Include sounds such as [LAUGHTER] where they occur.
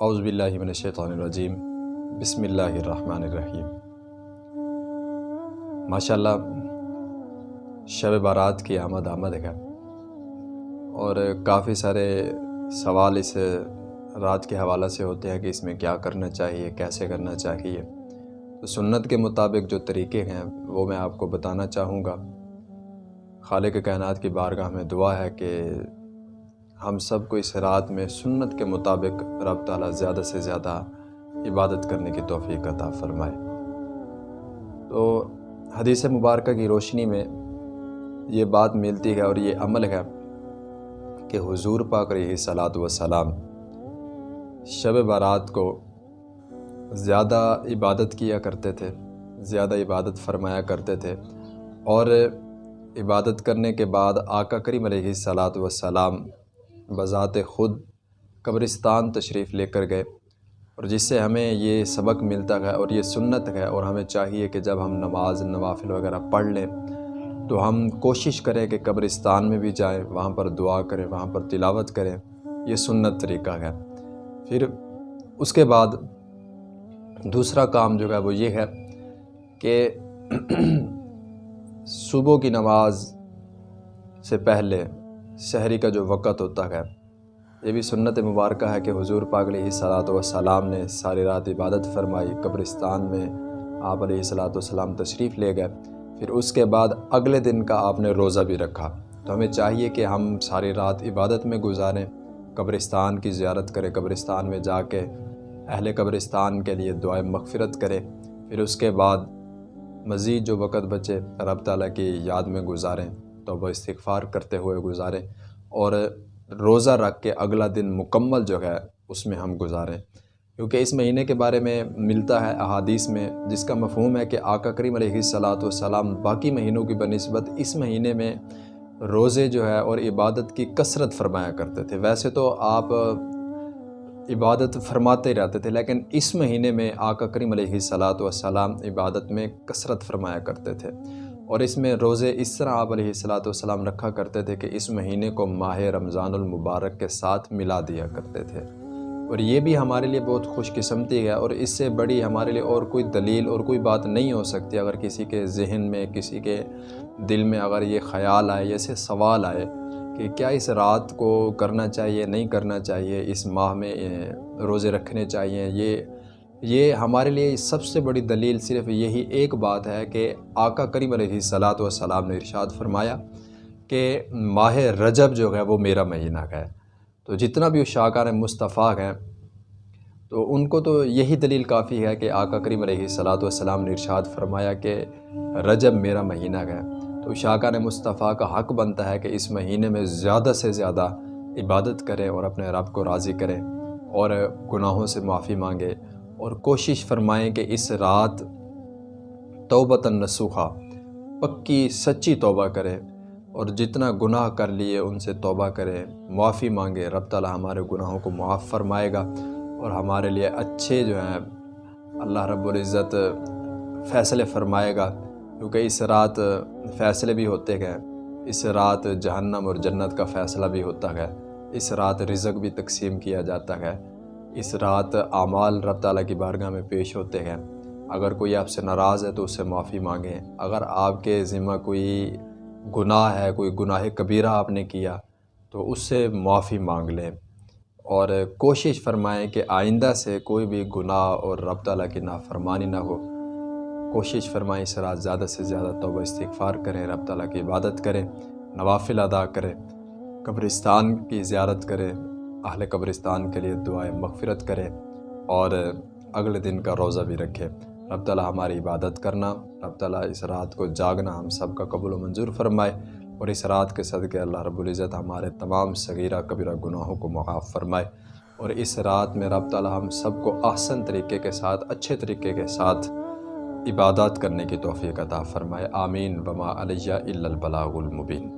اعوذ باللہ من الشیطان الرجیم۔ بسم اللہ الرحمن الرحیم۔ ماشاءاللہ، شب بارات کی آمد آمد ہے۔ اور کافی سارے سوال اس رات کے حوالہ سے ہوتے ہیں کہ اس میں کیا کرنا چاہیے، کیسے کرنا چاہیے۔ تو سنت کے مطابق جو طریقے ہیں، وہ میں آپ کو بتانا چاہوں گا۔ خالق کائنات کی بارگاہ میں دعا ہے کہ ہم سب کو اس رات میں سنت کے مطابق رب تعالیٰ زیادہ سے زیادہ عبادت کرنے کی توفیق عطا فرمائے۔ تو حدیث مبارکہ کی روشنی میں یہ بات ملتی ہے اور یہ عمل ہے کہ حضور پاک رہی صلاۃ و سلام شب بارات کو زیادہ عبادت کیا کرتے تھے، زیادہ عبادت فرمایا کرتے تھے اور عبادت کرنے کے بعد آقا کریم علیہ صلاۃ و سلام بذات خود قبرستان تشریف لے کر گئے اور جس سے ہمیں یہ سبق ملتا ہے اور یہ سنت ہے اور ہمیں چاہیے کہ جب ہم نماز، نوافل وغیرہ پڑھ لیں تو ہم کوشش کریں کہ قبرستان میں بھی جائیں، وہاں پر دعا کریں، وہاں پر تلاوت کریں۔ یہ سنت طریقہ ہے۔ پھر اس کے بعد دوسرا کام جو ہے وہ یہ ہے کہ [CLEARS THROAT] صبح کی نماز سے پہلے شہری کا جو وقت ہوتا ہے، یہ بھی سنت مبارکہ ہے کہ حضور پاک علیہ صلاۃ وسلام نے ساری رات عبادت فرمائی، قبرستان میں آپ علیہ صلاۃ والسلام تشریف لے گئے۔ پھر اس کے بعد اگلے دن کا آپ نے روزہ بھی رکھا۔ تو ہمیں چاہیے کہ ہم ساری رات عبادت میں گزاریں، قبرستان کی زیارت کریں، قبرستان میں جا کے اہل قبرستان کے لیے دعائیں مغفرت کرے پھر اس کے بعد مزید جو وقت بچے، رب تعالیٰ کی یاد میں گزاریں۔ توبہ استغفار کرتے ہوئے گزاریں اور روزہ رکھ کے اگلا دن مکمل جو ہے اس میں ہم گزاریں کیونکہ اس مہینے کے بارے میں ملتا ہے احادیث میں، جس کا مفہوم ہے کہ آقا کریم علیہ صلاۃ والسلام باقی مہینوں کی بنسبت اس مہینے میں روزے جو ہے اور عبادت کی کثرت فرمایا کرتے تھے۔ ویسے تو آپ عبادت فرماتے رہتے تھے، لیکن اس مہینے میں آقا کریم علیہ صلاۃ والسلام عبادت میں کثرت فرمایا کرتے تھے۔ اور اس میں روزے اس طرح آپ علیہ الصلاۃ والسلام رکھا کرتے تھے کہ اس مہینے کو ماہ رمضان المبارک کے ساتھ ملا دیا کرتے تھے۔ اور یہ بھی ہمارے لیے بہت خوش قسمتی ہے اور اس سے بڑی ہمارے لیے اور کوئی دلیل اور کوئی بات نہیں ہو سکتی اگر کسی کے ذہن میں، کسی کے دل میں اگر یہ خیال آئے ایسے سوال آئے کہ کیا اس رات کو کرنا چاہیے، نہیں کرنا چاہیے، اس ماہ میں روزے رکھنے چاہیے، یہ یہ ہمارے لیے سب سے بڑی دلیل صرف یہی ایک بات ہے کہ آقا کریم علیہ صلاۃ والسلام نے ارشاد فرمایا کہ ماہ رجب جو ہے وہ میرا مہینہ ہے۔ تو جتنا بھی شاکار مصطفیٰ ہیں، تو ان کو تو یہی دلیل کافی ہے کہ آقا کریم علیہ صلاۃ والسلام نے ارشاد فرمایا کہ رجب میرا مہینہ ہے۔ تو شاکار مصطفیٰ کا حق بنتا ہے کہ اس مہینے میں زیادہ سے زیادہ عبادت کریں اور اپنے رب کو راضی کریں اور گناہوں سے معافی مانگے۔ اور کوشش فرمائیں کہ اس رات توبۃ نسوخہ پکی سچی توبہ کریں اور جتنا گناہ کر لیے ان سے توبہ کریں معافی مانگے، رب تعالیٰ ہمارے گناہوں کو معاف فرمائے گا اور ہمارے لیے اچھے جو ہیں، اللہ رب العزت فیصلے فرمائے گا۔ کیونکہ اس رات فیصلے بھی ہوتے ہیں اس رات جہنم اور جنت کا فیصلہ بھی ہوتا ہے اس رات رزق بھی تقسیم کیا جاتا ہے اس رات اعمال رب تعالیٰ کی بارگاہ میں پیش ہوتے ہیں۔ اگر کوئی آپ سے ناراض ہے تو اس سے معافی مانگیں۔ اگر آپ کے ذمہ کوئی گناہ ہے، کوئی گناہ کبیرہ آپ نے کیا تو اس سے معافی مانگ لیں۔ اور کوشش فرمائیں کہ آئندہ سے کوئی بھی گناہ اور رب تعالیٰ کی نافرمانی نہ ہو۔ کوشش فرمائیں اس رات زیادہ سے زیادہ توبہ استغفار کریں، رب تعالیٰ کی عبادت کریں، نوافل ادا کریں، قبرستان کی زیارت کریں۔ اہل قبرستان کے لیے دعائیں مغفرت کرے اور اگلے دن کا روزہ بھی رکھے۔ رب تعالیٰ ہماری عبادت کرنا، رب تعالیٰ اس رات کو جاگنا ہم سب کا قبول و منظور فرمائے اور اس رات کے صدقے اللہ رب العزت ہمارے تمام صغیرہ کبیرہ گناہوں کو معاف فرمائے اور اس رات میں رب تعالیٰ ہم سب کو آسن طریقے کے ساتھ، اچھے طریقے کے ساتھ عبادات کرنے کی توفیق عطا فرمائے۔ آمین۔ بما علیہ البلاغ المبین